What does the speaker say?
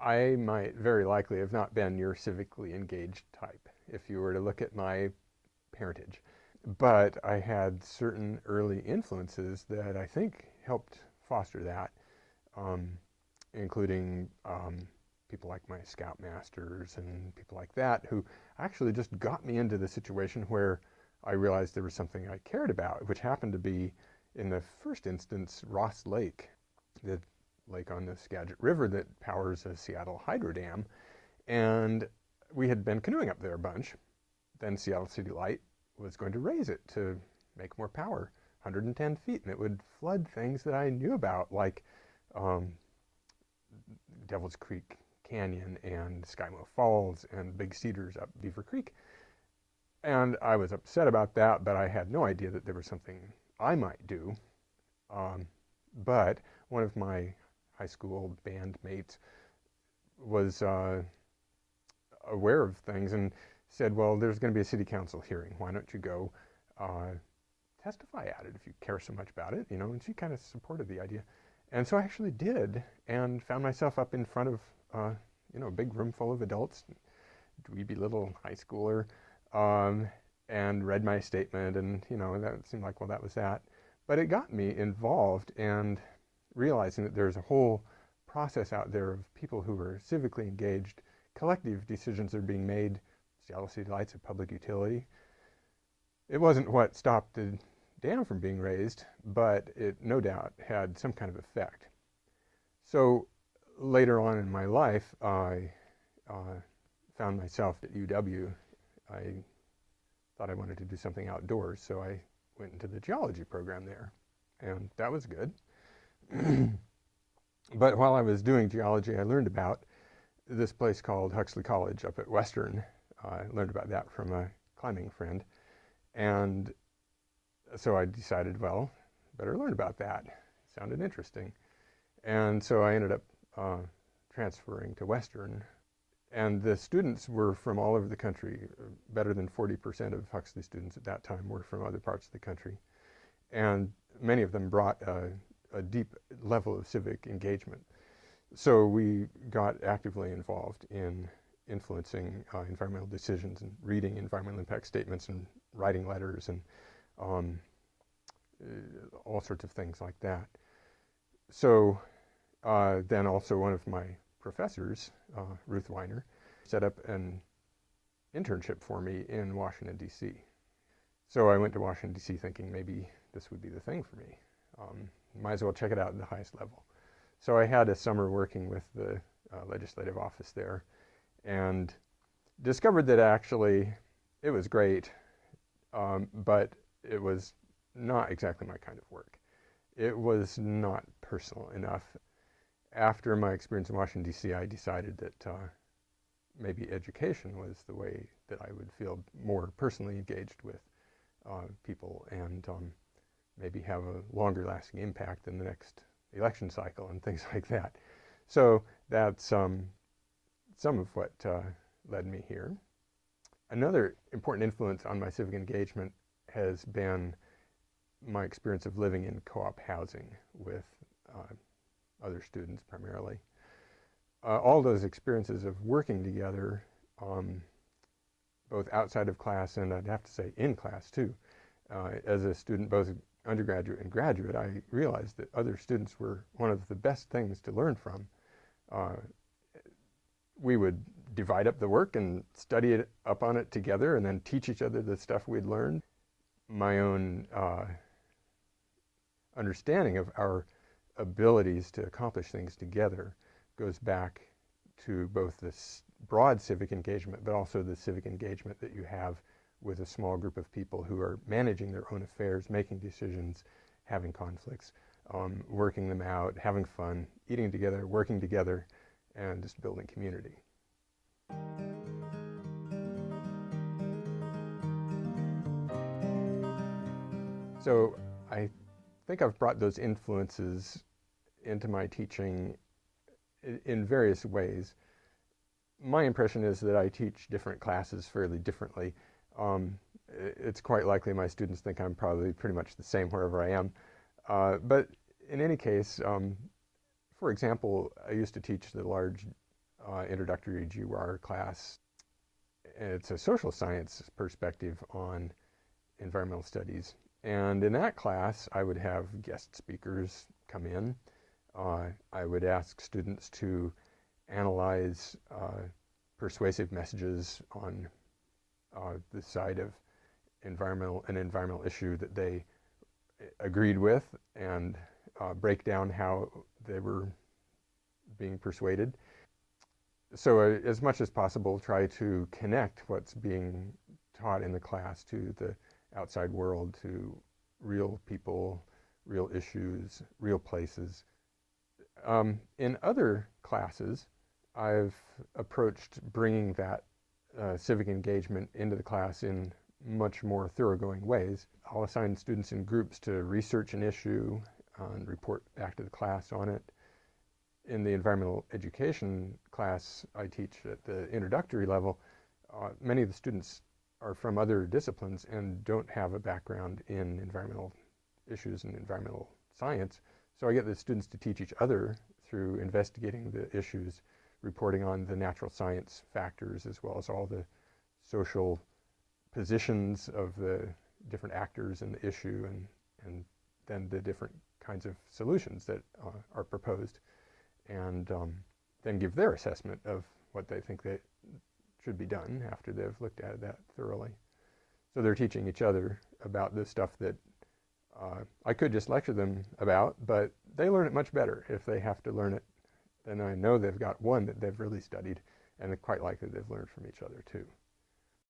I might very likely have not been your civically engaged type if you were to look at my parentage. But I had certain early influences that I think helped foster that, um, including um, people like my scoutmasters and people like that who actually just got me into the situation where I realized there was something I cared about, which happened to be, in the first instance, Ross Lake, the lake on the Skagit River that powers a Seattle hydro dam. And we had been canoeing up there a bunch. Then Seattle City Light was going to raise it to make more power, 110 feet, and it would flood things that I knew about, like um, Devil's Creek Canyon and Skymo Falls and Big Cedars up Beaver Creek. And I was upset about that, but I had no idea that there was something I might do. Um, but one of my high school bandmate was uh, aware of things and said, well, there's going to be a city council hearing. Why don't you go uh, testify at it if you care so much about it, you know? And she kind of supported the idea. And so I actually did and found myself up in front of, uh, you know, a big room full of adults, dweeby little high schooler, um, and read my statement and, you know, that seemed like, well, that was that. But it got me involved and realizing that there's a whole process out there of people who are civically engaged, collective decisions are being made, City Lights a public utility. It wasn't what stopped the dam from being raised, but it no doubt had some kind of effect. So later on in my life, I uh, found myself at UW. I thought I wanted to do something outdoors, so I went into the geology program there, and that was good. but while I was doing geology, I learned about this place called Huxley College up at Western. Uh, I learned about that from a climbing friend. And so I decided, well, better learn about that. It sounded interesting. And so I ended up uh, transferring to Western. And the students were from all over the country. Better than 40% of Huxley students at that time were from other parts of the country. And many of them brought uh, a deep level of civic engagement. So we got actively involved in influencing uh, environmental decisions and reading environmental impact statements and writing letters and um, uh, all sorts of things like that. So uh, then also one of my professors, uh, Ruth Weiner, set up an internship for me in Washington, D.C. So I went to Washington, D.C. thinking maybe this would be the thing for me. Um, might as well check it out at the highest level. So I had a summer working with the uh, legislative office there and discovered that actually it was great, um, but it was not exactly my kind of work. It was not personal enough. After my experience in Washington, D.C., I decided that uh, maybe education was the way that I would feel more personally engaged with uh, people and um, maybe have a longer lasting impact in the next election cycle and things like that. So that's um, some of what uh, led me here. Another important influence on my civic engagement has been my experience of living in co-op housing with uh, other students primarily. Uh, all those experiences of working together, um, both outside of class and I'd have to say in class too, uh, as a student both undergraduate and graduate, I realized that other students were one of the best things to learn from. Uh, we would divide up the work and study it up on it together and then teach each other the stuff we'd learned. My own uh, understanding of our abilities to accomplish things together goes back to both this broad civic engagement, but also the civic engagement that you have with a small group of people who are managing their own affairs, making decisions, having conflicts, um, working them out, having fun, eating together, working together, and just building community. So I think I've brought those influences into my teaching in various ways. My impression is that I teach different classes fairly differently um, it's quite likely my students think I'm probably pretty much the same wherever I am. Uh, but in any case, um, for example, I used to teach the large uh, introductory GUR class. It's a social science perspective on environmental studies. And in that class, I would have guest speakers come in. Uh, I would ask students to analyze uh, persuasive messages on uh, the side of environmental an environmental issue that they agreed with and uh, break down how they were being persuaded. So uh, as much as possible, try to connect what's being taught in the class to the outside world, to real people, real issues, real places. Um, in other classes, I've approached bringing that uh, civic engagement into the class in much more thoroughgoing ways. I'll assign students in groups to research an issue and report back to the class on it. In the environmental education class I teach at the introductory level, uh, many of the students are from other disciplines and don't have a background in environmental issues and environmental science. So I get the students to teach each other through investigating the issues, reporting on the natural science factors, as well as all the social positions of the different actors in the issue and, and then the different kinds of solutions that uh, are proposed and um, then give their assessment of what they think that should be done after they've looked at that thoroughly. So they're teaching each other about the stuff that uh, I could just lecture them about, but they learn it much better if they have to learn it. Then I know they've got one that they've really studied, and quite likely they've learned from each other too.